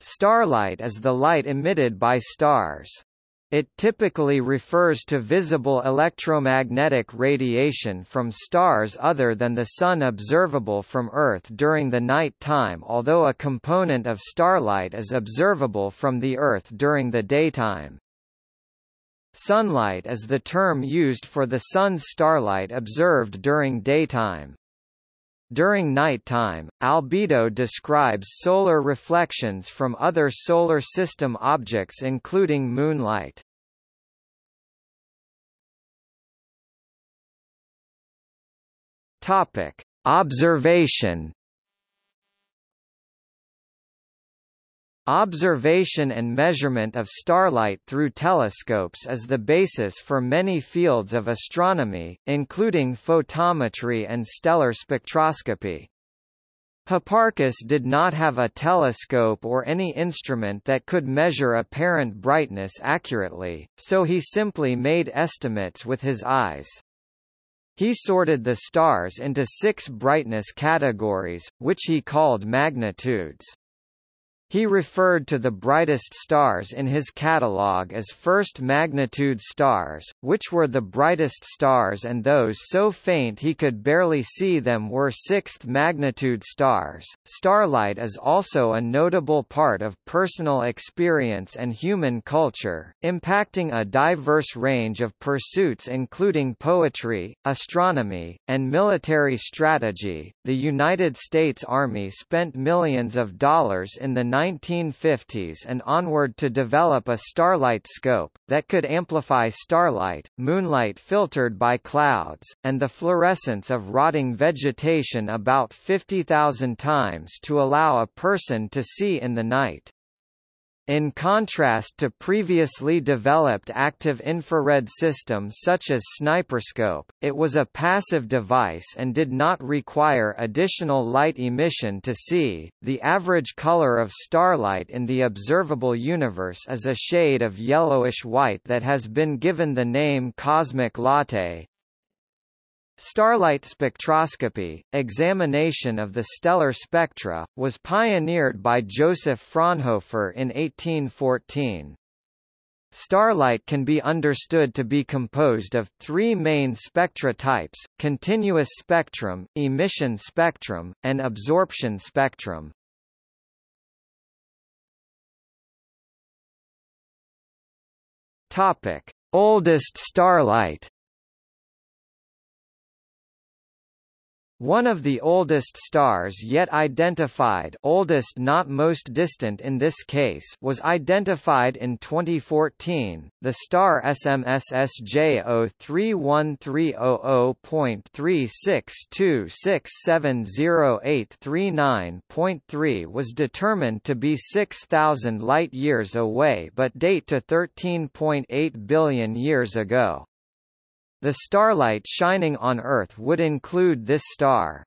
Starlight is the light emitted by stars. It typically refers to visible electromagnetic radiation from stars other than the Sun observable from Earth during the night time although a component of starlight is observable from the Earth during the daytime. Sunlight is the term used for the Sun's starlight observed during daytime. During nighttime, albedo describes solar reflections from other solar system objects including moonlight. Topic: Observation Observation and measurement of starlight through telescopes is the basis for many fields of astronomy, including photometry and stellar spectroscopy. Hipparchus did not have a telescope or any instrument that could measure apparent brightness accurately, so he simply made estimates with his eyes. He sorted the stars into six brightness categories, which he called magnitudes. He referred to the brightest stars in his catalogue as first magnitude stars, which were the brightest stars and those so faint he could barely see them were sixth magnitude stars. Starlight is also a notable part of personal experience and human culture, impacting a diverse range of pursuits including poetry, astronomy, and military strategy. The United States Army spent millions of dollars in the 1950s and onward to develop a starlight scope, that could amplify starlight, moonlight filtered by clouds, and the fluorescence of rotting vegetation about 50,000 times to allow a person to see in the night. In contrast to previously developed active infrared systems such as Sniperscope, it was a passive device and did not require additional light emission to see. The average color of starlight in the observable universe is a shade of yellowish white that has been given the name cosmic latte. Starlight spectroscopy, examination of the stellar spectra, was pioneered by Joseph Fraunhofer in 1814. Starlight can be understood to be composed of three main spectra types, continuous spectrum, emission spectrum, and absorption spectrum. Topic. Oldest starlight One of the oldest stars yet identified oldest not most distant in this case was identified in 2014, the star SMSSJ 31300.362670839.3 was determined to be 6,000 light-years away but date to 13.8 billion years ago. The starlight shining on Earth would include this star.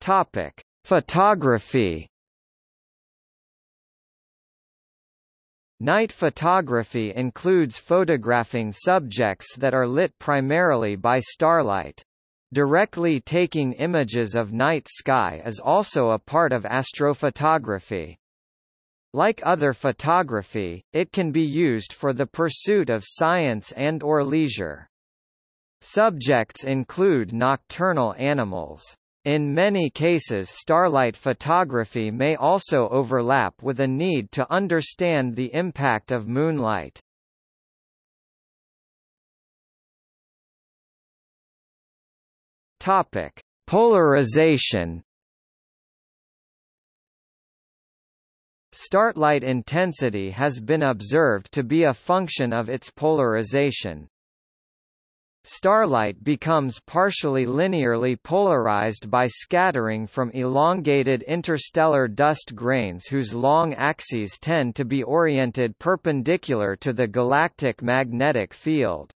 Topic: Photography. Night photography includes photographing subjects that are lit primarily by starlight. Directly taking images of night sky is also a part of astrophotography. Like other photography, it can be used for the pursuit of science and or leisure. Subjects include nocturnal animals. In many cases starlight photography may also overlap with a need to understand the impact of moonlight. Topic: Polarization Starlight intensity has been observed to be a function of its polarization. Starlight becomes partially linearly polarized by scattering from elongated interstellar dust grains whose long axes tend to be oriented perpendicular to the galactic magnetic field.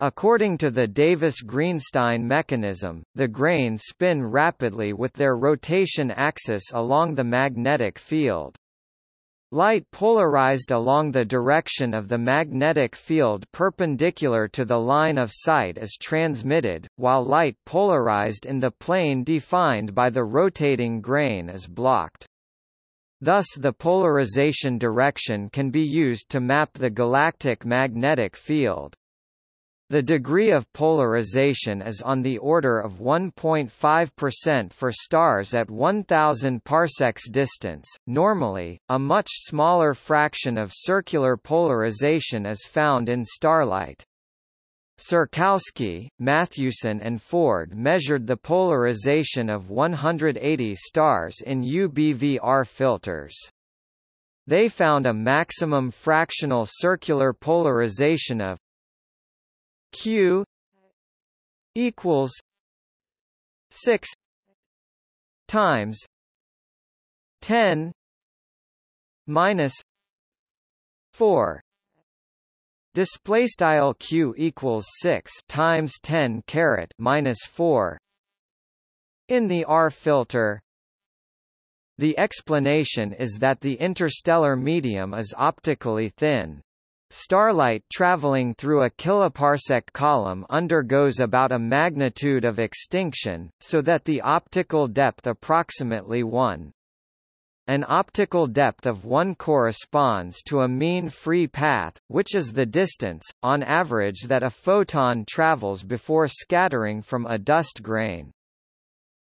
According to the Davis-Greenstein mechanism, the grains spin rapidly with their rotation axis along the magnetic field. Light polarized along the direction of the magnetic field perpendicular to the line of sight is transmitted, while light polarized in the plane defined by the rotating grain is blocked. Thus the polarization direction can be used to map the galactic magnetic field. The degree of polarization is on the order of 1.5% for stars at 1000 parsecs distance. Normally, a much smaller fraction of circular polarization is found in starlight. Serkowski, Mathewson and Ford measured the polarization of 180 stars in UBVR filters. They found a maximum fractional circular polarization of q equals 6 times 10 minus 4 display style q equals 6 times 10 caret minus 4 in the R filter the explanation is that the interstellar medium is optically thin Starlight traveling through a kiloparsec column undergoes about a magnitude of extinction, so that the optical depth approximately 1. An optical depth of 1 corresponds to a mean free path, which is the distance, on average that a photon travels before scattering from a dust grain.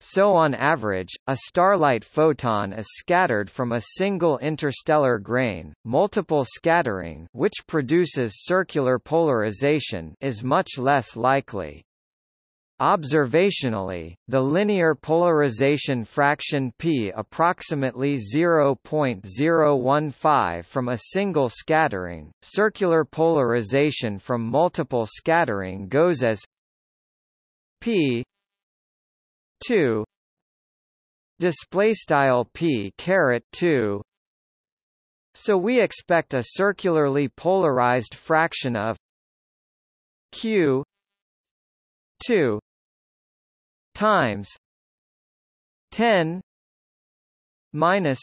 So on average, a starlight photon is scattered from a single interstellar grain. Multiple scattering, which produces circular polarization, is much less likely. Observationally, the linear polarization fraction p approximately 0.015 from a single scattering. Circular polarization from multiple scattering goes as p 2 display style p caret 2 so we expect a circularly polarized fraction of q 2 times 10 minus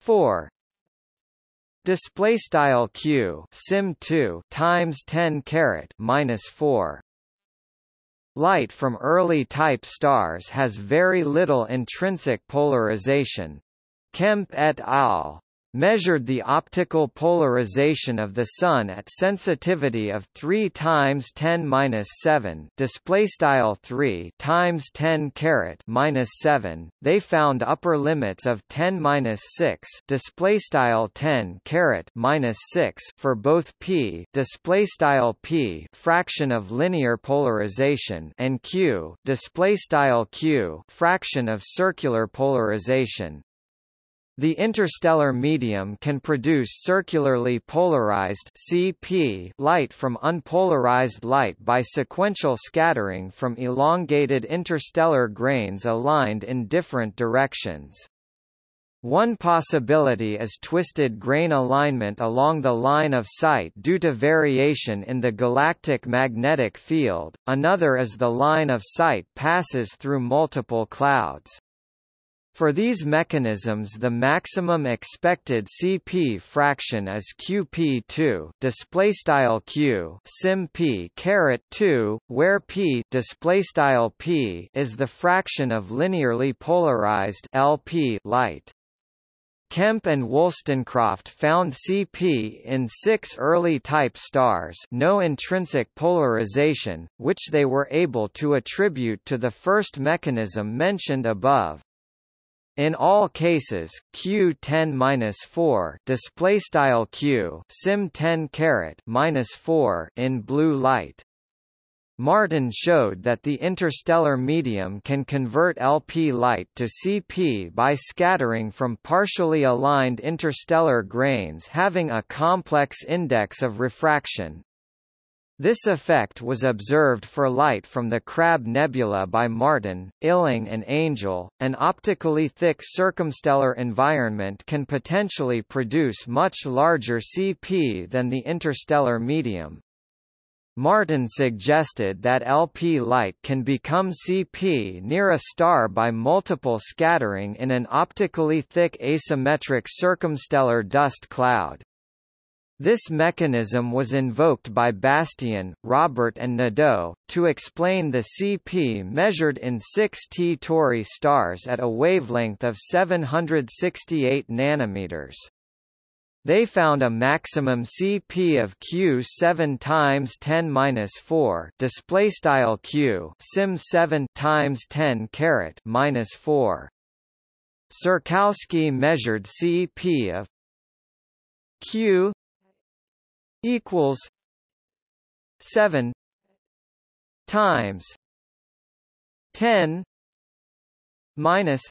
4 display style q sim 2 times 10 caret minus 4 Light from early type stars has very little intrinsic polarization. Kemp et al measured the optical polarization of the Sun at sensitivity of 3 times 10 minus 7 display style 3 times 10 caret minus 7. They found upper limits of 10 minus 6 display style 10 caret minus 6 for both p display style p fraction of linear polarization and q display style q fraction of circular polarization. The interstellar medium can produce circularly polarized CP light from unpolarized light by sequential scattering from elongated interstellar grains aligned in different directions. One possibility is twisted grain alignment along the line of sight due to variation in the galactic magnetic field, another is the line of sight passes through multiple clouds. For these mechanisms the maximum expected CP fraction is QP2 display style Q sim P caret 2 where P display style P is the fraction of linearly polarized LP light. Kemp and Wolstencroft found CP in six early type stars no intrinsic polarization, which they were able to attribute to the first mechanism mentioned above. In all cases, Q10-4 display style Q sim 10 caret minus 4 in blue light. Martin showed that the interstellar medium can convert LP light to CP by scattering from partially aligned interstellar grains having a complex index of refraction, this effect was observed for light from the Crab Nebula by Martin, Illing and Angel. An optically thick circumstellar environment can potentially produce much larger CP than the interstellar medium. Martin suggested that LP light can become CP near a star by multiple scattering in an optically thick asymmetric circumstellar dust cloud. This mechanism was invoked by Bastien, Robert and Nadeau, to explain the CP measured in 6 T Tauri stars at a wavelength of 768 nanometers. They found a maximum CP of Q 7 times 10 minus 4 display style Q sim 7 times 10 caret minus 4. Serkowski measured CP of Q equals 7 times 10 minus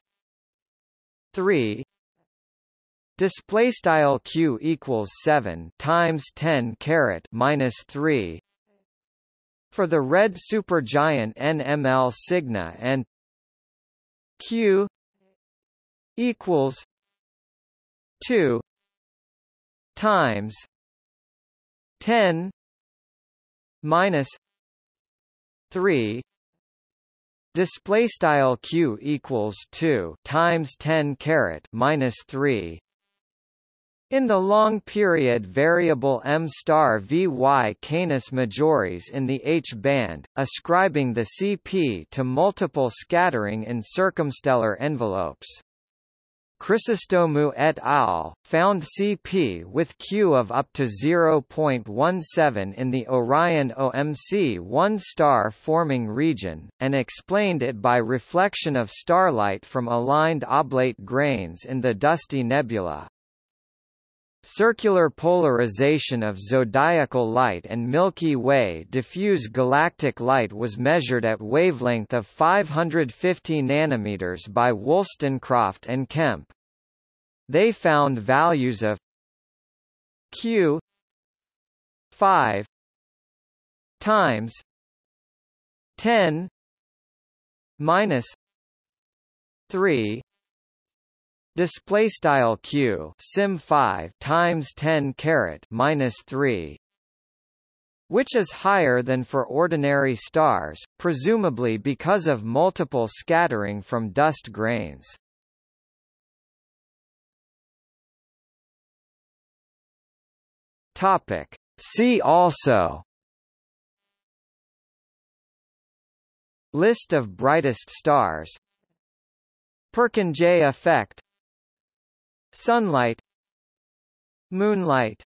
3 display style q equals 7 times 10 caret minus 3 for the red supergiant NML Cygni and q equals 2 times 10 minus 3 display style q equals 2 times 10 caret minus 3 in the long period variable m star VY Canis Majoris in the H-band, ascribing the CP to multiple scattering in circumstellar envelopes. Chrysostomou et al. found CP with Q of up to 0.17 in the Orion OMC 1 star forming region, and explained it by reflection of starlight from aligned oblate grains in the dusty nebula. Circular polarization of zodiacal light and Milky Way diffuse galactic light was measured at wavelength of 550 nanometers by Wolstencroft and Kemp. They found values of Q 5 times 10 minus 3 display style q sim 5 times 10 caret minus 3 which is higher than for ordinary stars presumably because of multiple scattering from dust grains. Topic. See also list of brightest stars Perkin Purkinje effect Sunlight Moonlight